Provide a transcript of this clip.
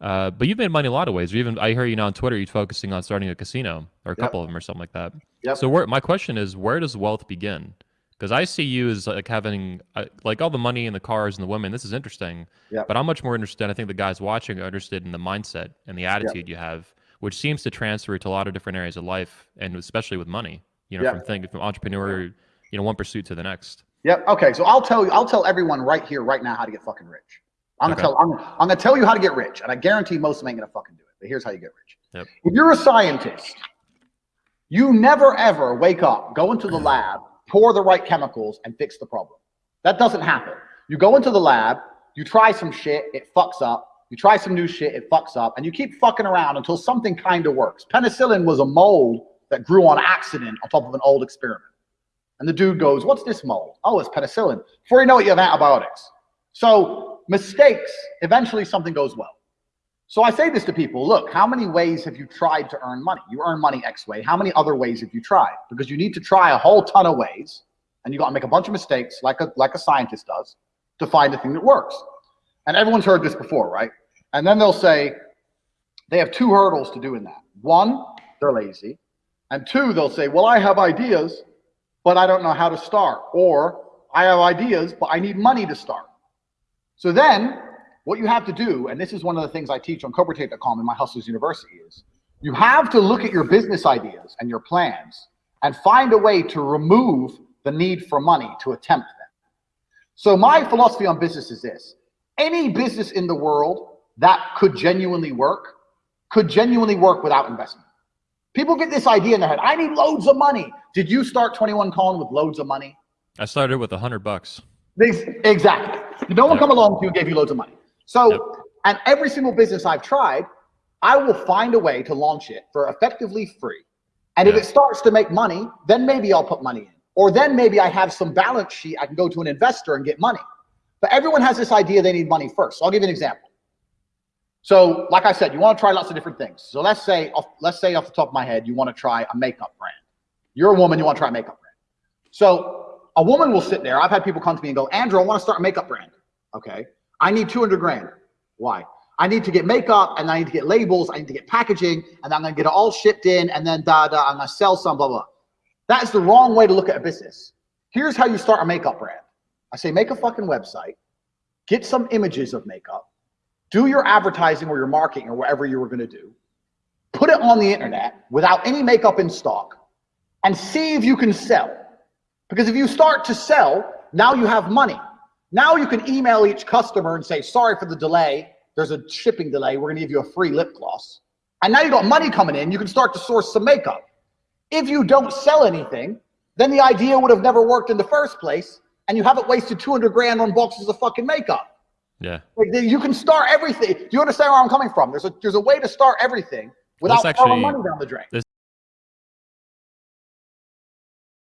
Uh, but you've made money a lot of ways. You even I hear you now on Twitter. You're focusing on starting a casino or a Yep. couple of them or something like that. Yep. So where, my question is, where does wealth begin? Because I see you as like having uh, like all the money and the cars and the women. This is interesting. Yep. But I'm much more interested. I think the guys watching are interested in the mindset and the attitude you have, which seems to transfer to a lot of different areas of life, and especially with money. You know, from thinking from entrepreneur, you know, one pursuit to the next. Yep. Okay. So I'll tell you. I'll tell everyone right here, right now, how to get fucking rich. I'm Okay. gonna tell. I'm, I'm gonna tell you how to get rich, and I guarantee most of them ain't gonna fucking do it. But here's how you get rich. Yep. If you're a scientist, you never ever wake up, go into the lab, pour the right chemicals, and fix the problem. That doesn't happen. You go into the lab, you try some shit, it fucks up. You try some new shit, it fucks up, and you keep fucking around until something kind of works. Penicillin was a mold that grew on accident on top of an old experiment. And the dude goes, What's this mold? Oh, it's penicillin. Before you know it, you have antibiotics. So, mistakes, eventually something goes well. So, I say this to people look, how many ways have you tried to earn money? You earn money X way. How many other ways have you tried? Because you need to try a whole ton of ways, and you got to make a bunch of mistakes, like a, like a scientist does, to find the thing that works. And everyone's heard this before, right? And then they'll say they have two hurdles to doing that. One, they're lazy. And two, they'll say, well, I have ideas, but I don't know how to start. Or I have ideas, but I need money to start. So then what you have to do, and this is one of the things I teach on CobraTate.com in my Hustlers University is you have to look at your business ideas and your plans and find a way to remove the need for money to attempt them. So my philosophy on business is this. Any business in the world that could genuinely work could genuinely work without investment. People get this idea in their head. I need loads of money. Did you start 21 Colin with loads of money? I started with a hundred bucks. Exactly. No one come along to you and gave you loads of money. So, and every single business I've tried, I will find a way to launch it for effectively free. And if it starts to make money, then maybe I'll put money in. Or then maybe I have some balance sheet. I can go to an investor and get money. But everyone has this idea they need money first. So I'll give you an example. So, like I said, you want to try lots of different things. So let's say, off, let's say off the top of my head, you want to try a makeup brand. You're a woman, you want to try a makeup brand. So a woman will sit there. I've had people come to me and go, Andrew, I want to start a makeup brand. Okay. I need 200 grand. Why? I need to get makeup and I need to get labels. I need to get packaging and I'm going to get it all shipped in and then da da. I'm going to sell some, blah, blah. That is the wrong way to look at a business. Here's how you start a makeup brand. I say, make a fucking website, get some images of makeup, do your advertising or your marketing or whatever you were going to do, put it on the internet without any makeup in stock, and see if you can sell. Because if you start to sell, now you have money. Now you can email each customer and say, sorry for the delay. There's a shipping delay. We're going to give you a free lip gloss. And now you got money coming in. You can start to source some makeup. If you don't sell anything, then the idea would have never worked in the first place. And you haven't wasted 200 grand on boxes of fucking makeup. Yeah. Like you can start everything. Do you understand where I'm coming from? There's a there's a way to start everything without throwing money down the drain.